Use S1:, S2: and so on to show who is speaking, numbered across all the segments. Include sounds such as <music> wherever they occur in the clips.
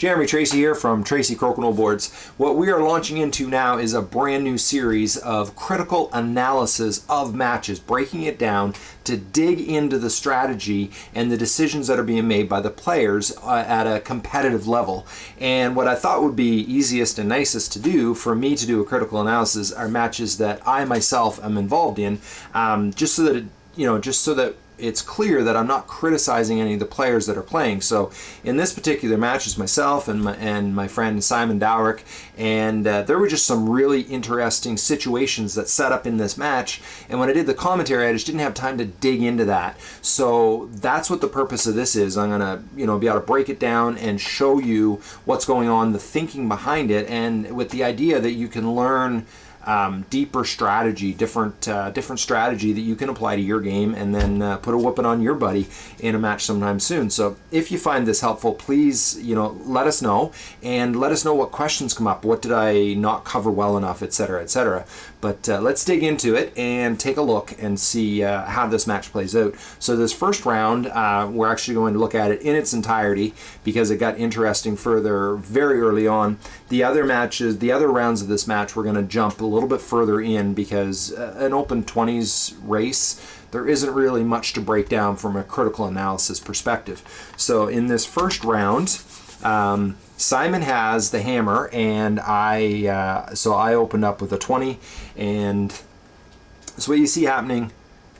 S1: Jeremy Tracey here from Tracey Crokinole Boards. What we are launching into now is a brand new series of critical analysis of matches, breaking it down to dig into the strategy and the decisions that are being made by the players uh, at a competitive level. And what I thought would be easiest and nicest to do for me to do a critical analysis are matches that I myself am involved in, um, just so that it, you know, just so that it's clear that I'm not criticizing any of the players that are playing. So in this particular match, it's myself and my, and my friend Simon Dowrick, and uh, there were just some really interesting situations that set up in this match. And when I did the commentary, I just didn't have time to dig into that. So that's what the purpose of this is. I'm gonna, you know, be able to break it down and show you what's going on, the thinking behind it, and with the idea that you can learn um, deeper strategy, different uh, different strategy that you can apply to your game and then uh, put a whooping on your buddy in a match sometime soon. So if you find this helpful, please you know let us know and let us know what questions come up. What did I not cover well enough, etc., etc. But uh, let's dig into it and take a look and see uh, how this match plays out. So this first round, uh, we're actually going to look at it in its entirety because it got interesting further very early on. The other matches, the other rounds of this match, we're going to jump a little bit further in because uh, an open 20s race, there isn't really much to break down from a critical analysis perspective. So in this first round, um, Simon has the hammer, and I uh, so I opened up with a 20, and so what you see happening,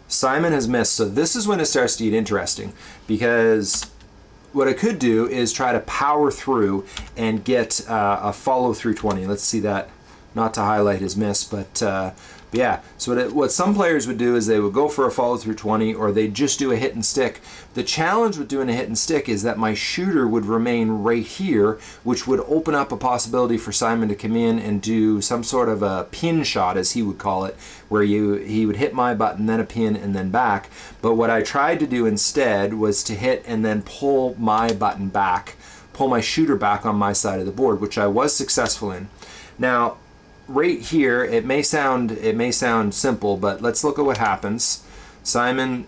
S1: Simon has missed. So this is when it starts to get interesting because what I could do is try to power through and get uh, a follow through 20. Let's see that, not to highlight his miss, but uh, yeah, so what, it, what some players would do is they would go for a follow through 20 or they'd just do a hit and stick. The challenge with doing a hit and stick is that my shooter would remain right here, which would open up a possibility for Simon to come in and do some sort of a pin shot, as he would call it, where you he would hit my button, then a pin, and then back. But what I tried to do instead was to hit and then pull my button back, pull my shooter back on my side of the board, which I was successful in. Now, right here, it may sound it may sound simple, but let's look at what happens. Simon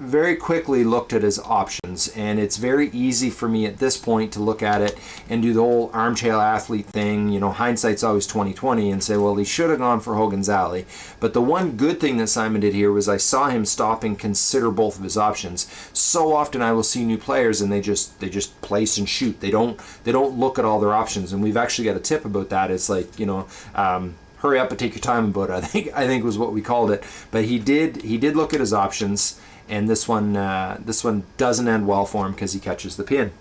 S1: very quickly looked at his options and it's very easy for me at this point to look at it and do the whole armchair athlete thing. You know hindsight's always 2020 and say well he should have gone for Hogan's Alley. But the one good thing that Simon did here was I saw him stop and consider both of his options. So often I will see new players and they just they just place and shoot. They don't they don't look at all their options and we've actually got a tip about that. It's like you know um, hurry up and take your time about it I think I think was what we called it. But he did he did look at his options and this one uh, this one doesn't end well for him because he catches the pin.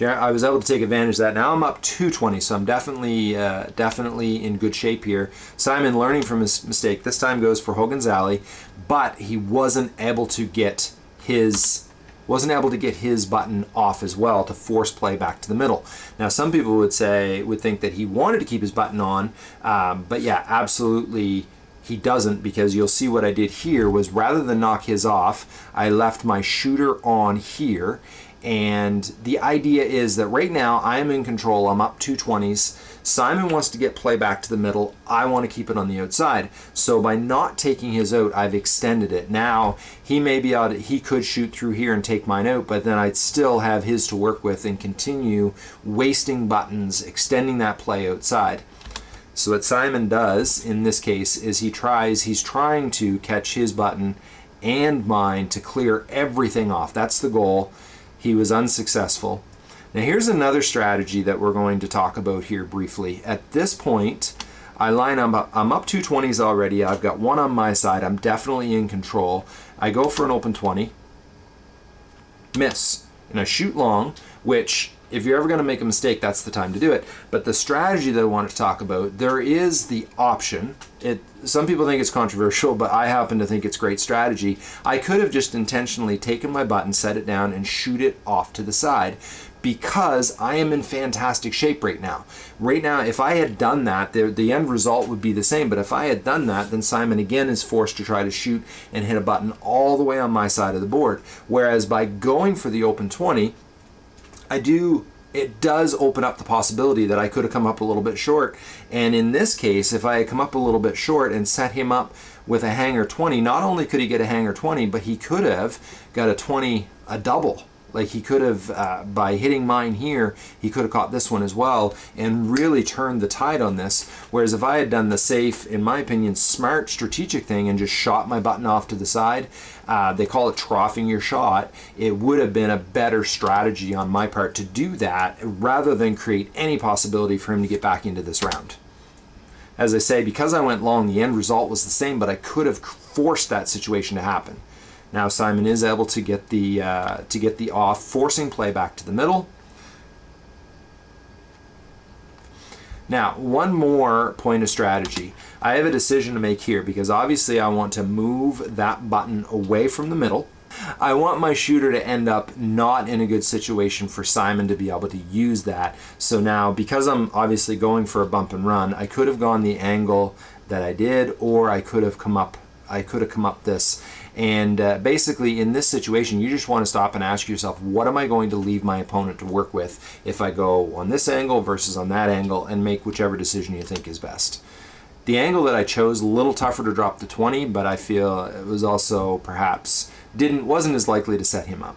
S1: I was able to take advantage of that. Now I'm up 220, so I'm definitely uh, definitely in good shape here. Simon learning from his mistake. This time goes for Hogan's Alley, but he wasn't able to get his wasn't able to get his button off as well to force play back to the middle. Now some people would say would think that he wanted to keep his button on, um, but yeah, absolutely he doesn't because you'll see what I did here was rather than knock his off, I left my shooter on here. And the idea is that right now I am in control. I'm up 220s. Simon wants to get play back to the middle. I want to keep it on the outside. So by not taking his out, I've extended it. Now he may be out, he could shoot through here and take mine out, but then I'd still have his to work with and continue wasting buttons, extending that play outside. So what Simon does in this case is he tries, he's trying to catch his button and mine to clear everything off. That's the goal. He was unsuccessful. Now here's another strategy that we're going to talk about here briefly. At this point, I line up, I'm up 220s already. I've got one on my side. I'm definitely in control. I go for an open 20, miss, and I shoot long, which if you're ever going to make a mistake, that's the time to do it. But the strategy that I want to talk about, there is the option. It some people think it's controversial, but I happen to think it's great strategy. I could have just intentionally taken my button, set it down, and shoot it off to the side because I am in fantastic shape right now. Right now, if I had done that, the, the end result would be the same. But if I had done that, then Simon again is forced to try to shoot and hit a button all the way on my side of the board. Whereas by going for the open 20, I do it does open up the possibility that I could have come up a little bit short. And in this case, if I had come up a little bit short and set him up with a hanger 20, not only could he get a hanger 20, but he could have got a 20, a double Like he could have, uh, by hitting mine here, he could have caught this one as well and really turned the tide on this. Whereas if I had done the safe, in my opinion, smart strategic thing and just shot my button off to the side, uh, they call it troughing your shot, it would have been a better strategy on my part to do that rather than create any possibility for him to get back into this round. As I say, because I went long, the end result was the same, but I could have forced that situation to happen. Now Simon is able to get the uh, to get the off, forcing play back to the middle. Now, one more point of strategy. I have a decision to make here because obviously I want to move that button away from the middle. I want my shooter to end up not in a good situation for Simon to be able to use that. So now, because I'm obviously going for a bump and run, I could have gone the angle that I did, or I could have come up I could have come up this. And uh, basically, in this situation, you just want to stop and ask yourself, what am I going to leave my opponent to work with if I go on this angle versus on that angle and make whichever decision you think is best. The angle that I chose, a little tougher to drop the 20, but I feel it was also perhaps didn't wasn't as likely to set him up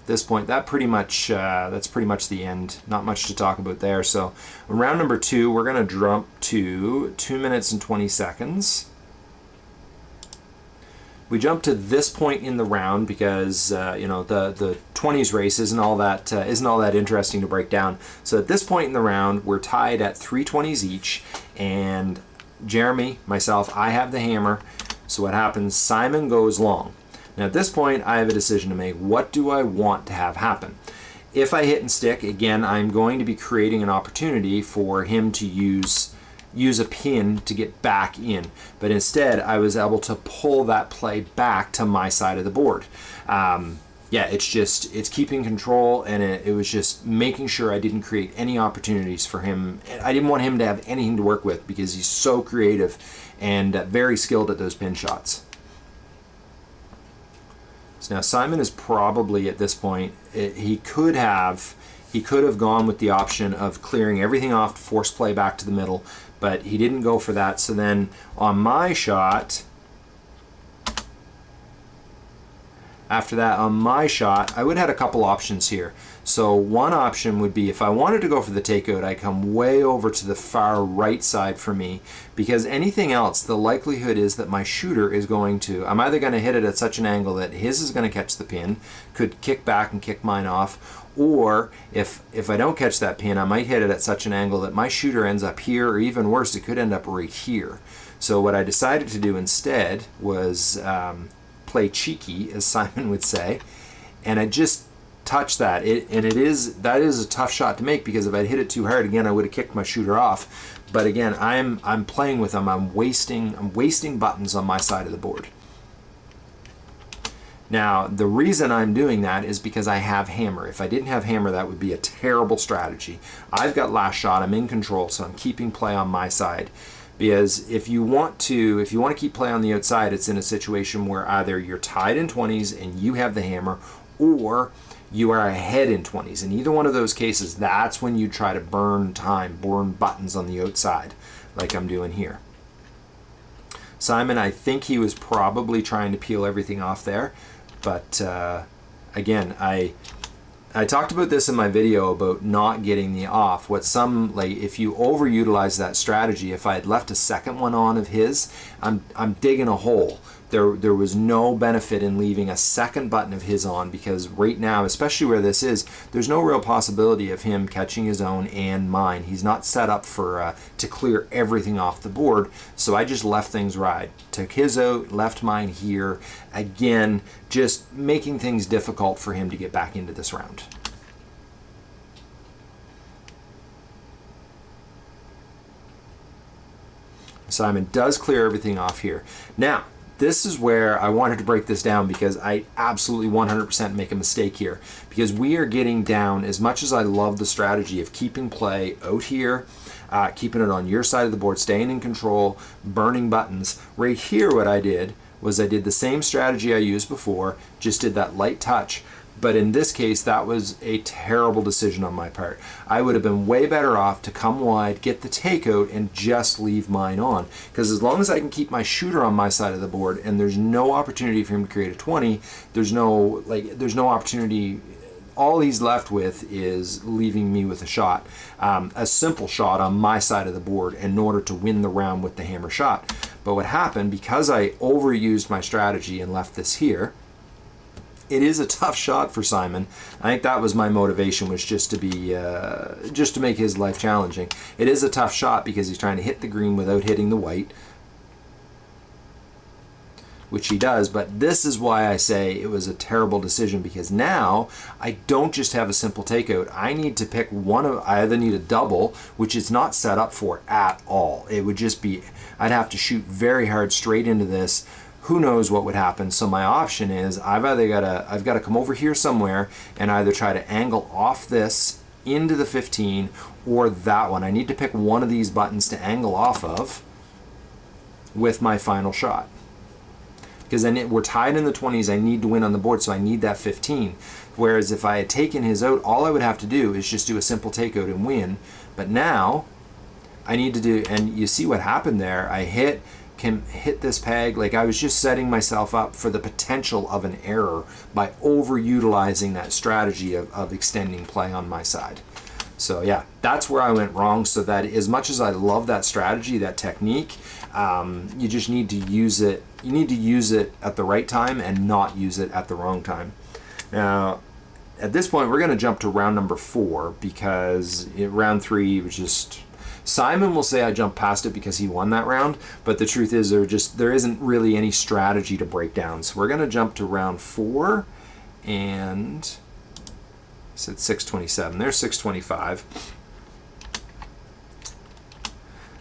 S1: At this point, that pretty much uh, that's pretty much the end. Not much to talk about there. So round number two, we're going to jump to two minutes and 20 seconds. We jump to this point in the round because uh, you know the the 20s race isn't all that uh, not all that interesting to break down. So at this point in the round, we're tied at 320s each, and Jeremy, myself, I have the hammer. So what happens? Simon goes long. Now at this point, I have a decision to make. What do I want to have happen? If I hit and stick, again, I'm going to be creating an opportunity for him to use use a pin to get back in. But instead, I was able to pull that play back to my side of the board. Um, yeah, it's just, it's keeping control and it, it, was just making sure I didn't create any opportunities for him. I didn't want him to have anything to work with because he's so creative and uh, very skilled at those pin shots. So now Simon is probably at this point, it, he could have he could have gone with the option of clearing everything off, force play back to the middle, but he didn't go for that. So then on my shot, after that on my shot, I would have had a couple options here. So one option would be if I wanted to go for the takeout, I come way over to the far right side for me because anything else, the likelihood is that my shooter is going to, I'm either going to hit it at such an angle that his is going to catch the pin, could kick back and kick mine off, or if if I don't catch that pin, I might hit it at such an angle that my shooter ends up here, or even worse, it could end up right here. So what I decided to do instead was um, play cheeky, as Simon would say, and I just touch that. It, and it is that is a tough shot to make because if I'd hit it too hard again, I would have kicked my shooter off. But again, I'm I'm playing with them. I'm wasting I'm wasting buttons on my side of the board. Now, the reason I'm doing that is because I have hammer. If I didn't have hammer, that would be a terrible strategy. I've got last shot, I'm in control, so I'm keeping play on my side. Because if you want to, if you want to keep play on the outside, it's in a situation where either you're tied in 20s and you have the hammer, or you are ahead in 20s. In either one of those cases, that's when you try to burn time, burn buttons on the outside, like I'm doing here. Simon, I think he was probably trying to peel everything off there, but uh, again, I I talked about this in my video about not getting the off. What some, like, if you overutilize that strategy, if I had left a second one on of his, I'm, I'm digging a hole there there was no benefit in leaving a second button of his on because right now, especially where this is, there's no real possibility of him catching his own and mine. He's not set up for uh, to clear everything off the board, so I just left things right. Took his out, left mine here. Again, just making things difficult for him to get back into this round. Simon does clear everything off here. Now, this is where I wanted to break this down because I absolutely 100% make a mistake here. Because we are getting down as much as I love the strategy of keeping play out here uh, keeping it on your side of the board staying in control burning buttons right here what I did was I did the same strategy I used before just did that light touch But in this case, that was a terrible decision on my part. I would have been way better off to come wide, get the takeout, and just leave mine on. Because as long as I can keep my shooter on my side of the board, and there's no opportunity for him to create a 20, there's no like there's no opportunity all he's left with is leaving me with a shot, um, a simple shot on my side of the board in order to win the round with the hammer shot. But what happened, because I overused my strategy and left this here, it is a tough shot for Simon. I think that was my motivation was just to be uh, just to make his life challenging. It is a tough shot because he's trying to hit the green without hitting the white, which he does. But this is why I say it was a terrible decision because now I don't just have a simple takeout. I need to pick one of. I either need a double, which is not set up for at all. It would just be. I'd have to shoot very hard straight into this who knows what would happen. So my option is I've either got to I've got to come over here somewhere and either try to angle off this into the 15 or that one. I need to pick one of these buttons to angle off of with my final shot. Because then it, we're tied in the 20s, I need to win on the board, so I need that 15. Whereas if I had taken his out, all I would have to do is just do a simple takeout and win. But now, I need to do, and you see what happened there. I hit, can hit this peg. Like I was just setting myself up for the potential of an error by overutilizing that strategy of, of extending play on my side. So yeah, that's where I went wrong. So that as much as I love that strategy, that technique, um, you just need to use it. You need to use it at the right time and not use it at the wrong time. Now, at this point, we're going to jump to round number four because it, round three was just Simon will say I jumped past it because he won that round, but the truth is there just there isn't really any strategy to break down. So we're going to jump to round four, and said 627. There's 625.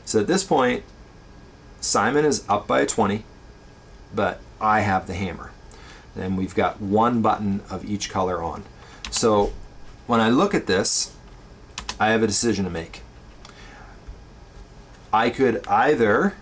S1: So at this point, Simon is up by a 20, but I have the hammer. And we've got one button of each color on. So when I look at this, I have a decision to make. I could either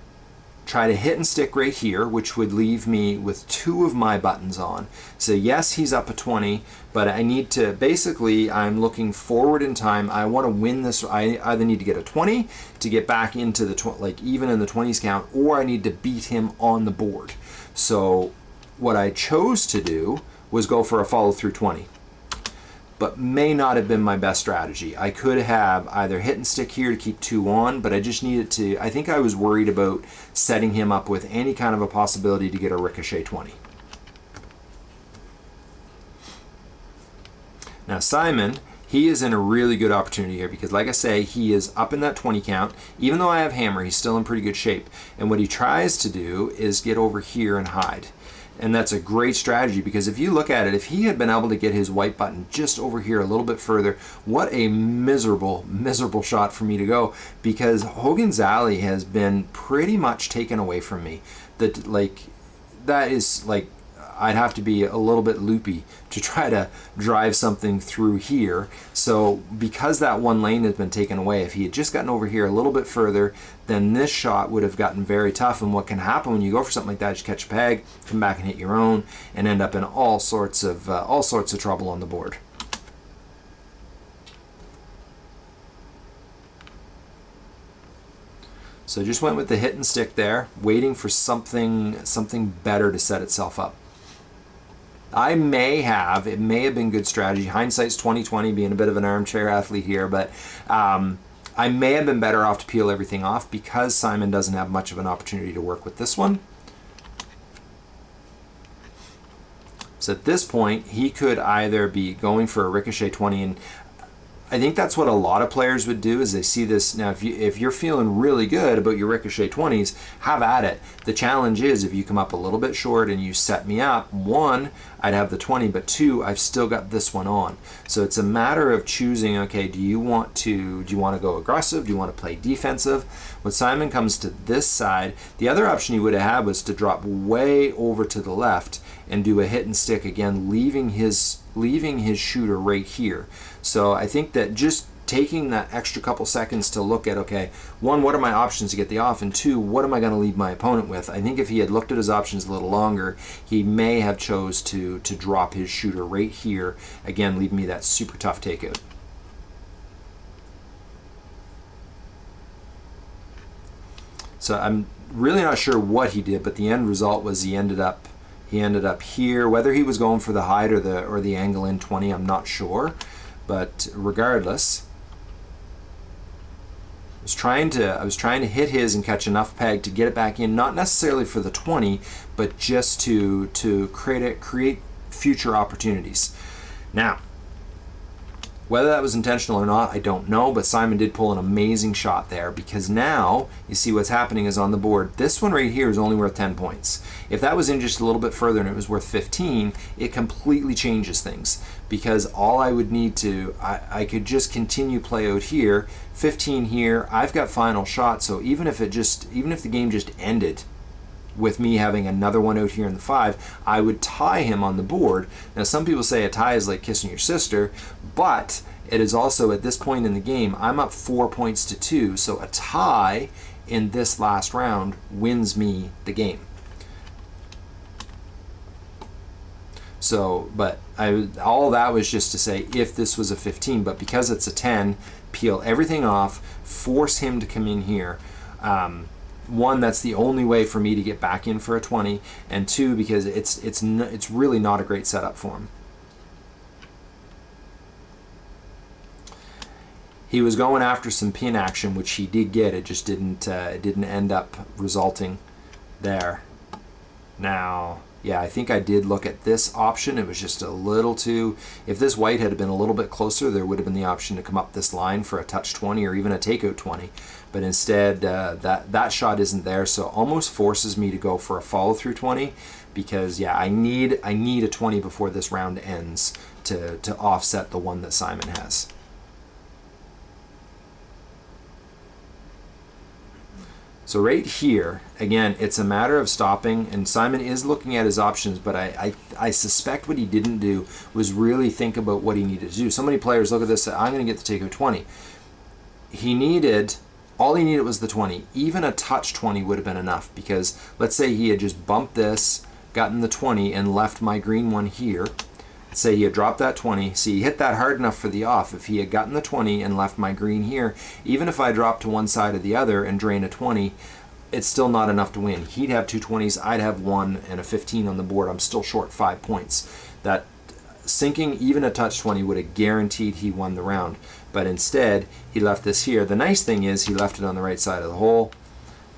S1: try to hit and stick right here, which would leave me with two of my buttons on. So yes, he's up a 20, but I need to, basically, I'm looking forward in time. I want to win this. I either need to get a 20 to get back into the, like even in the 20s count, or I need to beat him on the board. So what I chose to do was go for a follow through 20 but may not have been my best strategy. I could have either hit and stick here to keep two on, but I just needed to, I think I was worried about setting him up with any kind of a possibility to get a ricochet 20. Now Simon, he is in a really good opportunity here because like I say, he is up in that 20 count. Even though I have hammer, he's still in pretty good shape. And what he tries to do is get over here and hide. And that's a great strategy because if you look at it, if he had been able to get his white button just over here a little bit further, what a miserable, miserable shot for me to go because Hogan's Alley has been pretty much taken away from me. That like, that is like I'd have to be a little bit loopy to try to drive something through here. So because that one lane has been taken away, if he had just gotten over here a little bit further, then this shot would have gotten very tough. And what can happen when you go for something like that is you catch a peg, come back and hit your own, and end up in all sorts of uh, all sorts of trouble on the board. So just went with the hit and stick there, waiting for something something better to set itself up. I may have, it may have been good strategy. Hindsight's 2020, being a bit of an armchair athlete here, but um, I may have been better off to peel everything off because Simon doesn't have much of an opportunity to work with this one. So at this point, he could either be going for a ricochet 20 and I think that's what a lot of players would do is they see this now if you if you're feeling really good about your ricochet 20s have at it. The challenge is if you come up a little bit short and you set me up one I'd have the 20 but two I've still got this one on. So it's a matter of choosing okay do you want to do you want to go aggressive? Do you want to play defensive? When Simon comes to this side the other option you would have had was to drop way over to the left and do a hit and stick again leaving his leaving his shooter right here so I think that just taking that extra couple seconds to look at okay, one, what are my options to get the off, and two, what am I going to leave my opponent with? I think if he had looked at his options a little longer, he may have chose to to drop his shooter right here again, leaving me that super tough takeout. So I'm really not sure what he did, but the end result was he ended up he ended up here. Whether he was going for the height or the or the angle in 20, I'm not sure. But regardless, I was trying to I was trying to hit his and catch enough peg to get it back in, not necessarily for the 20, but just to to create it create future opportunities. Now, whether that was intentional or not, I don't know, but Simon did pull an amazing shot there because now you see what's happening is on the board. This one right here is only worth 10 points. If that was in just a little bit further and it was worth 15, it completely changes things because all I would need to, I, I could just continue play out here, 15 here, I've got final shot, so even if it just, even if the game just ended with me having another one out here in the five, I would tie him on the board. Now, some people say a tie is like kissing your sister, but it is also at this point in the game, I'm up four points to two, so a tie in this last round wins me the game. So, but I, all that was just to say if this was a 15, but because it's a 10, peel everything off, force him to come in here. Um, one that's the only way for me to get back in for a 20 and two because it's it's it's really not a great setup for him. He was going after some pin action which he did get. It just didn't uh, it didn't end up resulting there. Now yeah, I think I did look at this option. It was just a little too, if this white had been a little bit closer, there would have been the option to come up this line for a touch 20 or even a takeout 20. But instead, uh, that, that shot isn't there, so almost forces me to go for a follow through 20 because yeah, I need, I need a 20 before this round ends to, to offset the one that Simon has. So right here, again, it's a matter of stopping, and Simon is looking at his options, but I, I, I, suspect what he didn't do was really think about what he needed to do. So many players look at this, I'm going to get the take of 20. He needed, all he needed was the 20. Even a touch 20 would have been enough, because let's say he had just bumped this, gotten the 20, and left my green one here, say he had dropped that 20, see he hit that hard enough for the off. If he had gotten the 20 and left my green here, even if I dropped to one side or the other and drain a 20, it's still not enough to win. He'd have two 20s, I'd have one and a 15 on the board. I'm still short five points. That sinking even a touch 20 would have guaranteed he won the round. But instead, he left this here. The nice thing is he left it on the right side of the hole.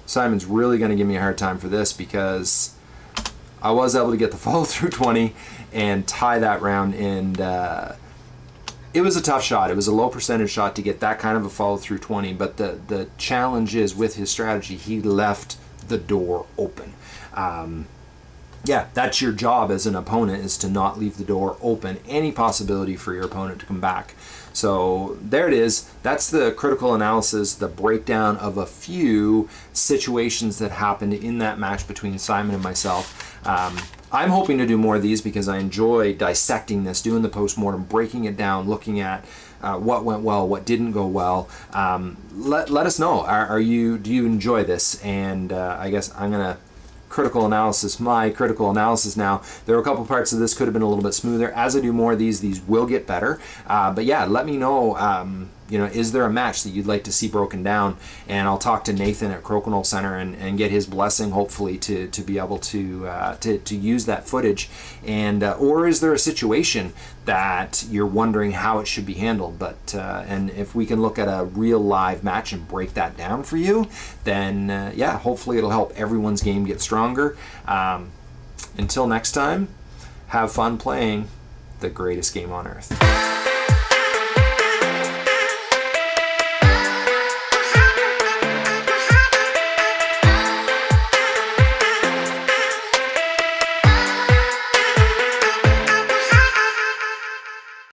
S1: Simon's really going to give me a hard time for this because I was able to get the <laughs> follow through 20 and tie that round. And uh, it was a tough shot. It was a low percentage shot to get that kind of a follow through 20. But the, the challenge is with his strategy, he left the door open. Um, yeah, that's your job as an opponent is to not leave the door open, any possibility for your opponent to come back. So there it is. That's the critical analysis, the breakdown of a few situations that happened in that match between Simon and myself. Um, I'm hoping to do more of these because I enjoy dissecting this, doing the postmortem, breaking it down, looking at uh, what went well, what didn't go well. Um, let, let us know. Are, are, you do you enjoy this? And uh, I guess I'm gonna critical analysis, my critical analysis now. There are a couple parts of this could have been a little bit smoother. As I do more of these, these will get better. Uh, but yeah, let me know. Um, you know, is there a match that you'd like to see broken down? And I'll talk to Nathan at Crokinole Center and, and get his blessing, hopefully, to, to be able to, uh, to, to use that footage. And uh, or is there a situation that you're wondering how it should be handled? But uh, and if we can look at a real live match and break that down for you, then uh, yeah, hopefully it'll help everyone's game get stronger. Um, until next time, have fun playing the greatest game on earth.